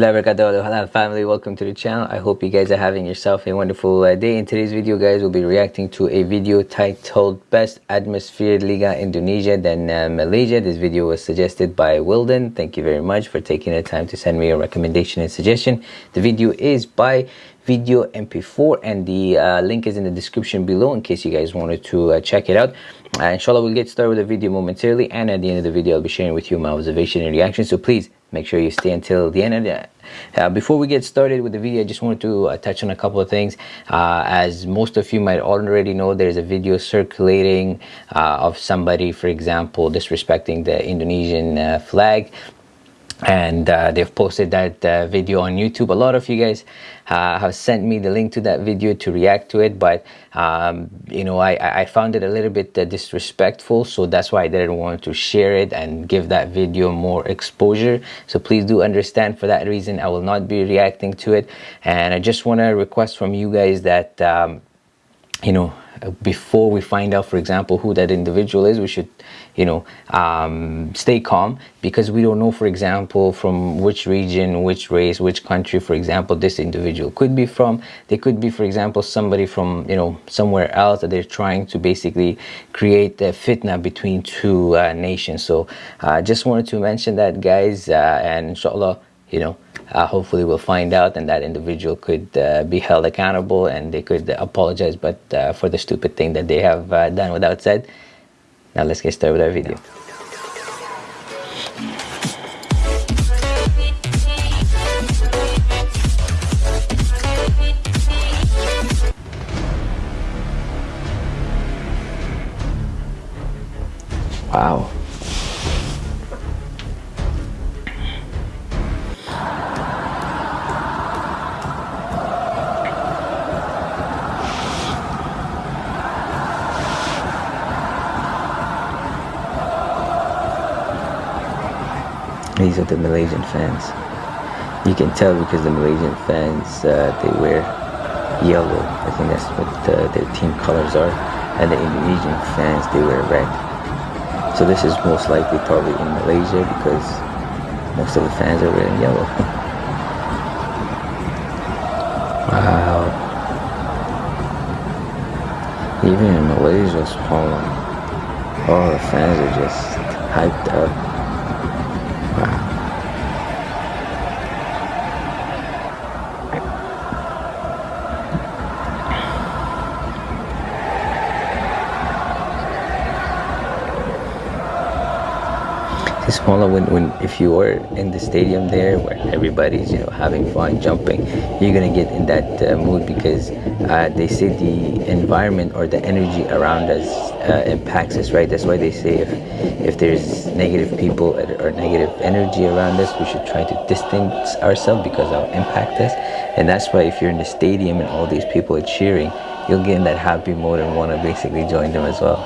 Warahmatullahi family. Welcome to the channel. I hope you guys are having yourself a wonderful uh, day. In today's video guys we'll be reacting to a video titled best atmosphere Liga Indonesia then uh, Malaysia. This video was suggested by Wilden. Thank you very much for taking the time to send me a recommendation and suggestion. The video is by video mp4 and the uh, link is in the description below in case you guys wanted to uh, check it out. Uh, inshallah we'll get started with the video momentarily and at the end of the video i'll be sharing with you my observation and reaction. So please make sure you stay until the end. Of the uh, before we get started with the video i just wanted to uh, touch on a couple of things. Uh, as most of you might already know there's a video circulating uh, of somebody for example disrespecting the indonesian uh, flag and uh, they've posted that uh, video on YouTube. A lot of you guys uh, have sent me the link to that video to react to it, but um, you know I, I found it a little bit uh, disrespectful, so that's why I didn't want to share it and give that video more exposure. So please do understand for that reason I will not be reacting to it, and I just want to request from you guys that um, you know before we find out for example who that individual is we should you know um, stay calm because we don't know for example from which region which race which country for example this individual could be from. They could be for example somebody from you know somewhere else that they're trying to basically create a fitna between two uh, nations. So I uh, just wanted to mention that guys uh, and inshallah you know uh, hopefully we'll find out and that individual could uh, be held accountable and they could apologize but uh, for the stupid thing that they have uh, done without said. Now let's get started with our video. Wow The Malaysian fans. You can tell because the Malaysian fans, uh, they wear yellow. I think that's what uh, their team colors are. And the Indonesian fans, they wear red. So this is most likely probably in Malaysia because most of the fans are wearing yellow. wow. Even in Malaysia, all the fans are just hyped up. Smaller when, when if you are in the stadium there where everybody's you know having fun jumping you're gonna get in that uh, mood because uh, they say the environment or the energy around us uh, impacts us right? That's why they say if if there's negative people or negative energy around us we should try to distance ourselves because it'll impact us. And that's why if you're in the stadium and all these people are cheering you'll get in that happy mode and want to basically join them as well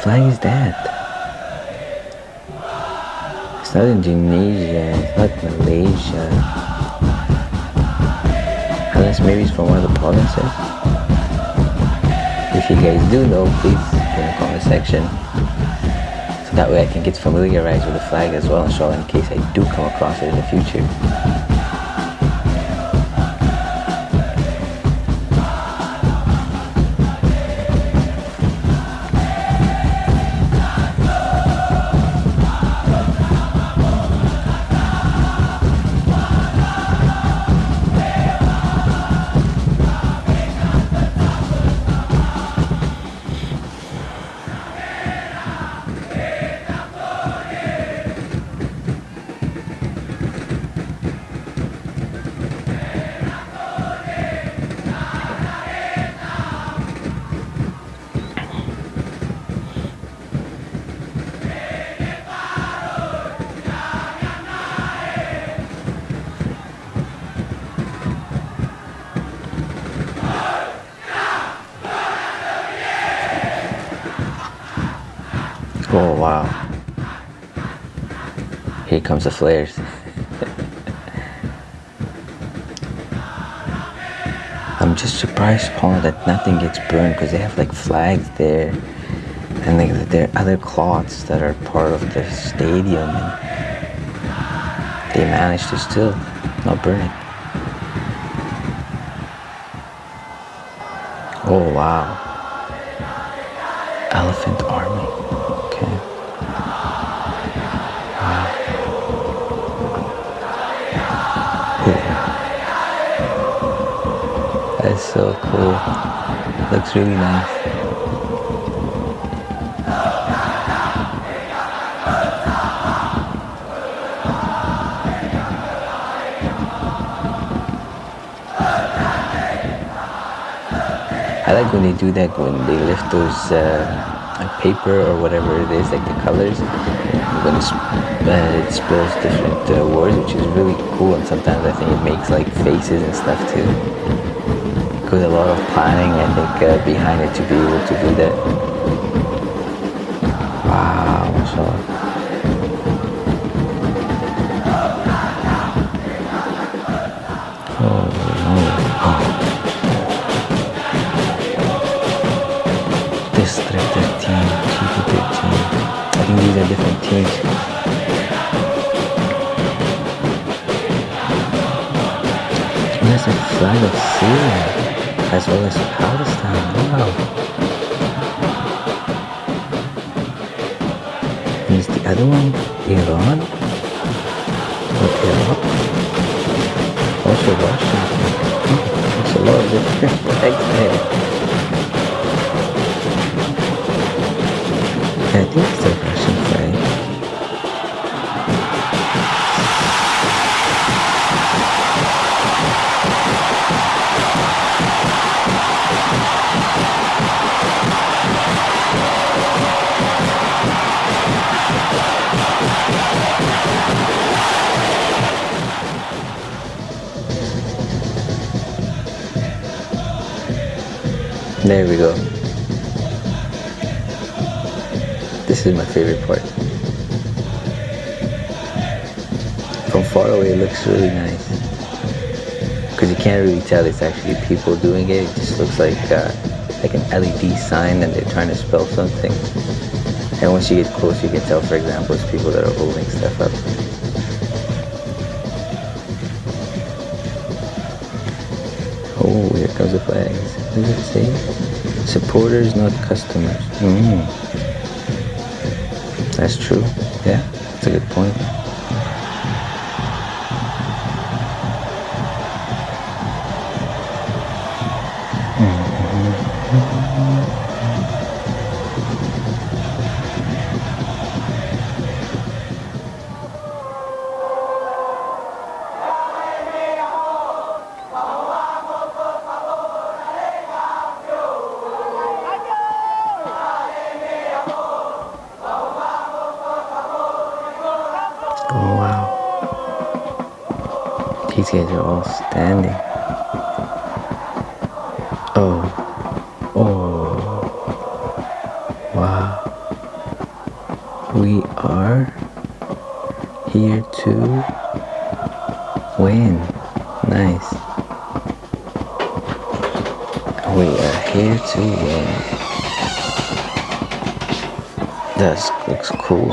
Is that? It's not Indonesia, it's not Malaysia. Unless maybe it's from one of the provinces. If you guys do know, please in the comment section So that way I can get familiarized with the flag as well, and inshallah, in case I do come across it in the future. Comes the flares. I'm just surprised, Paul, that nothing gets burned because they have like flags there and like there are other cloths that are part of the stadium and they managed to still not burn it. Oh wow. That's so cool. Looks really nice. I like when they do that when they lift those uh, paper or whatever it is, like the colors, when uh, it spills different uh, words, which is really cool. And sometimes I think it makes like faces and stuff too. Because a lot of planning, I think, uh, behind it to be able to do that. Wow, mashallah. these are different teams. There's a flag of Syria as well as Palestine. Wow. And is the other one Iran? Or Iraq? Also Russia. There's a lot of different flags there. I think There we go. This is my favorite part. From far away it looks really nice. Because you can't really tell it's actually people doing it. It just looks like uh, like an LED sign and they're trying to spell something. And once you get close you can tell for example it's people that are holding stuff up. What does it say? Supporters, not customers. Mm. That's true. Yeah, that's a good point. Oh guys are all standing. Oh. Oh. Wow. We are here to win. Nice. We are here to win. That looks cool.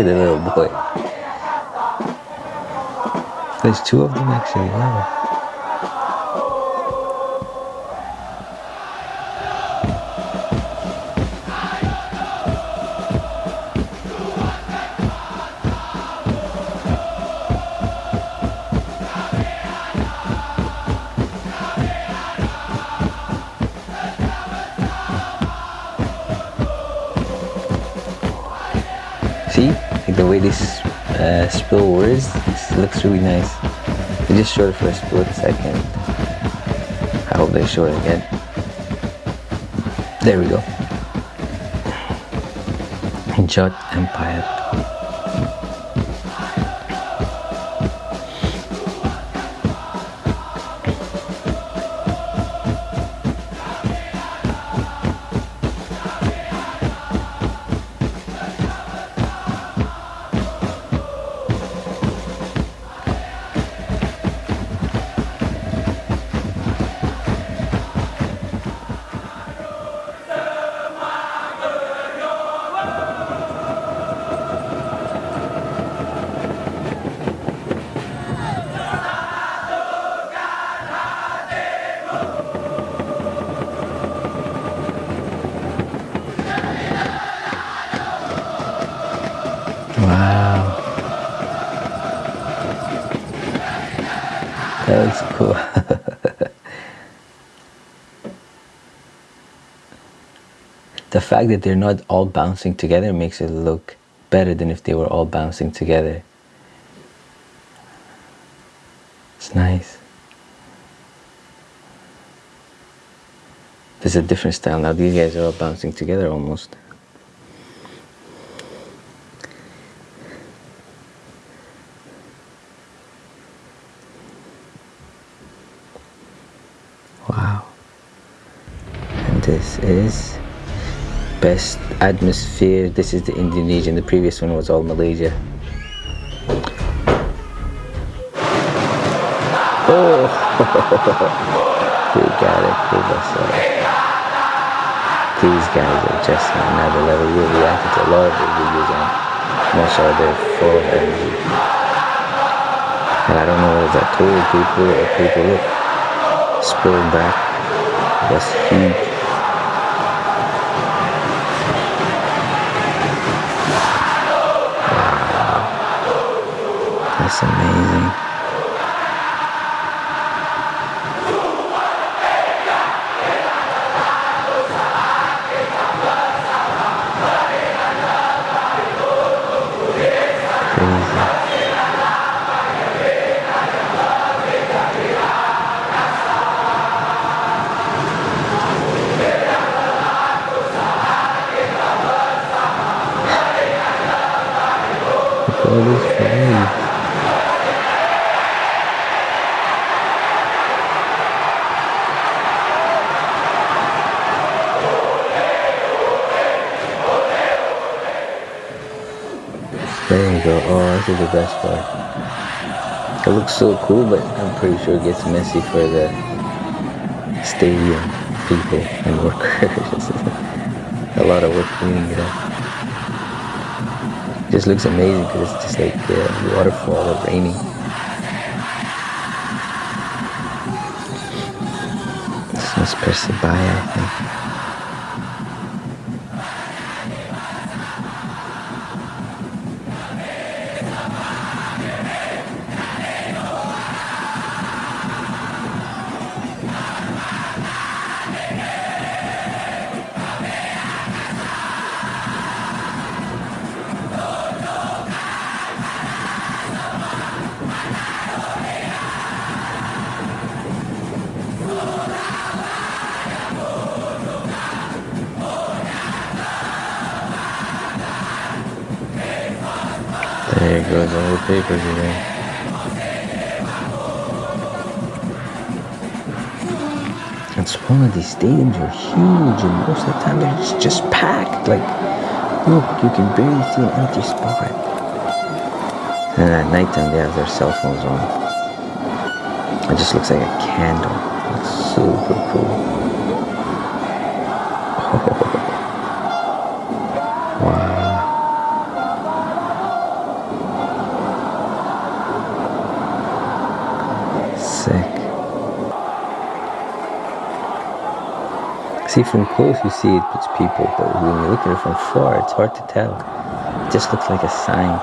At the little boy. There's two of them actually, wow. Uh, spill words, this looks really nice. They just showed it for a split second. I hope they show it again. There we go. Jot Empire. Fact that they're not all bouncing together makes it look better than if they were all bouncing together. It's nice. There's a different style now. These guys are all bouncing together almost. Wow. And this is best atmosphere. This is the Indonesian. The previous one was all Malaysia. Oh, you got it. These guys are just another level. We reacted to a lot of their videos and most of their full of energy. And I don't know what that told people or people look spilled back. That's huge. That's amazing. Go. Oh, this is the best part. It looks so cool, but I'm pretty sure it gets messy for the stadium people and workers. a lot of work cleaning it up just looks amazing because it's just like a waterfall or raining. This must Persebaya, I think. There goes all the papers again. And one of these stadiums are huge and most of the time they're just, just packed. Like, look, you can barely see an empty spot. And at nighttime they have their cell phones on. It just looks like a candle. It's super cool. Sick. See, from close you see it, it's people, but when you look at it from far, it's hard to tell. It just looks like a sign.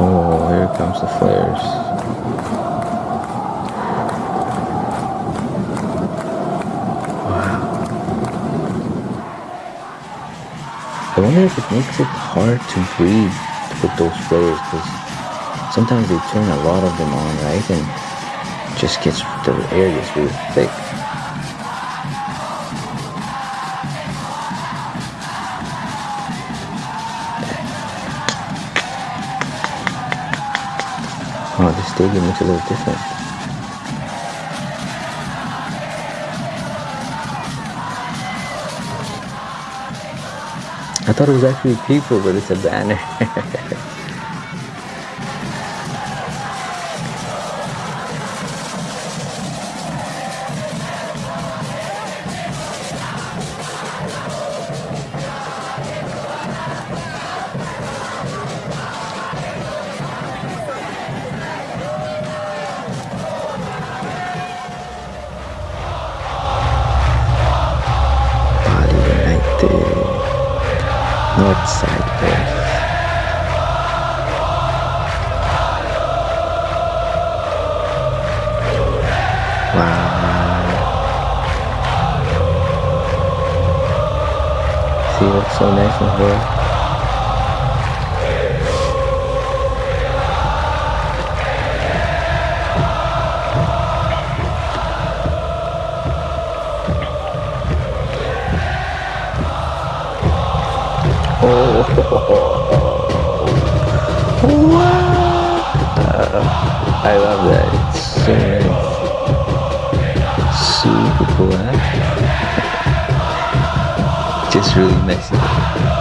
Oh, here comes the flares. It makes it hard to breathe with those flares because sometimes they turn a lot of them on, right? And just gets the air gets really thick. Oh, the stadium looks a little different. thought it was actually people, but it's a banner. Body north side berth. Wow. See what's so nice and her? Wow! I love that. It's so. Super cool, huh? Just really messy.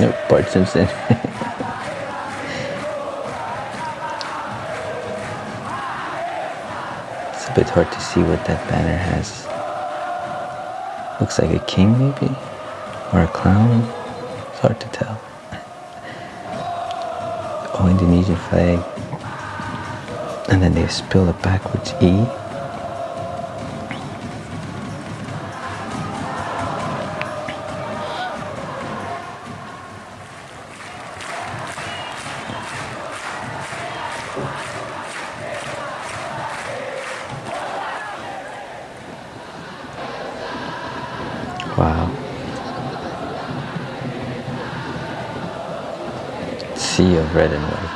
Nope, Bart Simpson. it's a bit hard to see what that banner has. Looks like a king maybe? Or a clown? It's hard to tell. Oh, Indonesian flag. And then they spell it backwards E. Sea of red and white.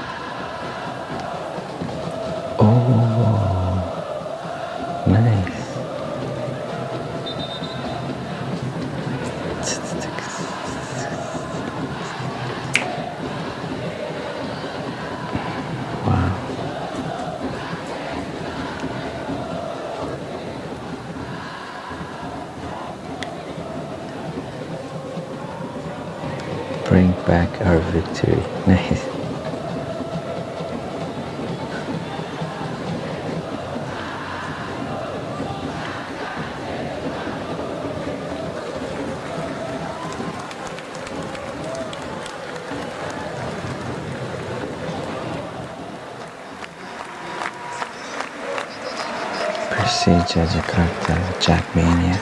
Persija Jakarta, Jakmania.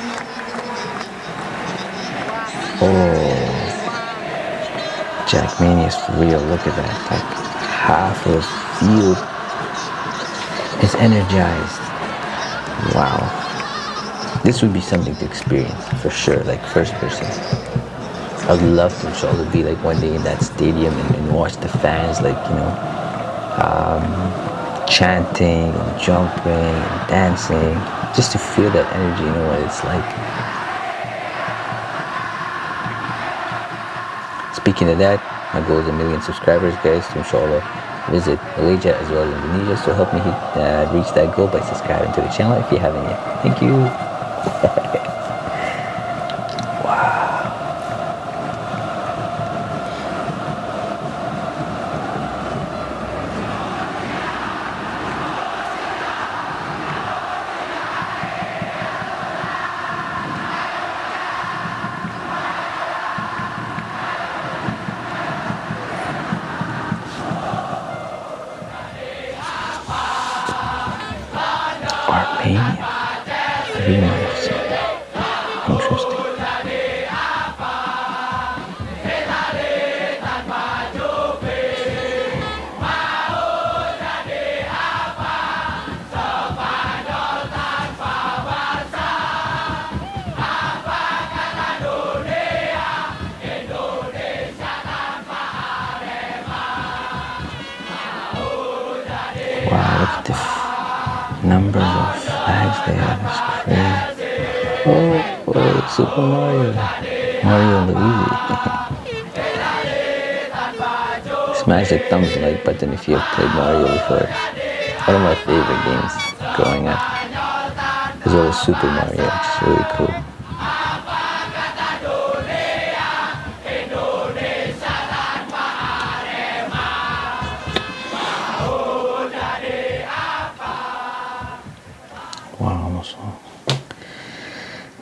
Oh, Jakmania is real. Look at that. Like half of field is energized. Wow. This would be something to experience for sure, like first person. I'd love to inshallah be like one day in that stadium and, and watch the fans like, you know, um, chanting and jumping and dancing just to feel that energy, you know what it's like. Speaking of that, my goal is a million subscribers, guys, to inshallah visit Malaysia as well as Indonesia. So help me hit, uh, reach that goal by subscribing to the channel if you haven't yet. Thank you. numbers of flags they have. It's crazy. Oh, oh, Super Mario. Mario Luigi. Smash the thumbs like button if you have played Mario before. One of my favorite games growing up. As well as Super Mario, which is really cool.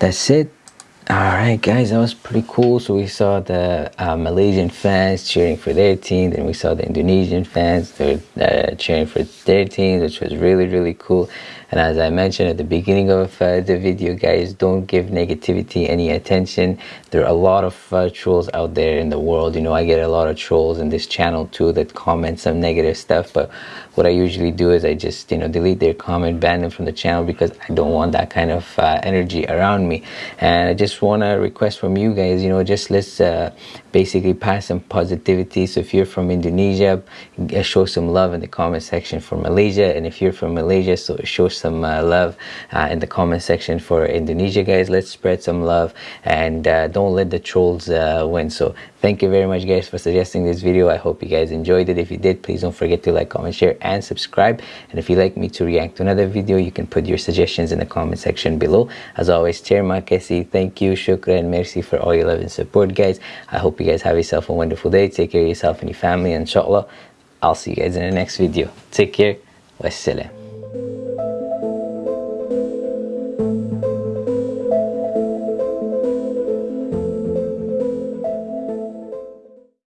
That's it. All right, guys, that was pretty cool. So we saw the uh, Malaysian fans cheering for their team, then we saw the Indonesian fans they're uh, cheering for their team, which was really, really cool. And as I mentioned at the beginning of uh, the video, guys, don't give negativity any attention. There are a lot of uh, trolls out there in the world. You know, I get a lot of trolls in this channel too that comment some negative stuff. But what I usually do is I just, you know, delete their comment, ban them from the channel because I don't want that kind of uh, energy around me. And I just want to request from you guys, you know, just let's uh, basically pass some positivity. So if you're from Indonesia, show some love in the comment section for Malaysia. And if you're from Malaysia, so show some uh, love uh, in the comment section for Indonesia guys. Let's spread some love and uh, don't let the trolls uh, win. So thank you very much guys for suggesting this video. I hope you guys enjoyed it. If you did please don't forget to like comment share and subscribe. And if you'd like me to react to another video you can put your suggestions in the comment section below. As always terima kasih thank you shukran and merci for all your love and support guys. I hope you guys have yourself a wonderful day. Take care of yourself and your family inshallah. I'll see you guys in the next video. Take care. Wassalam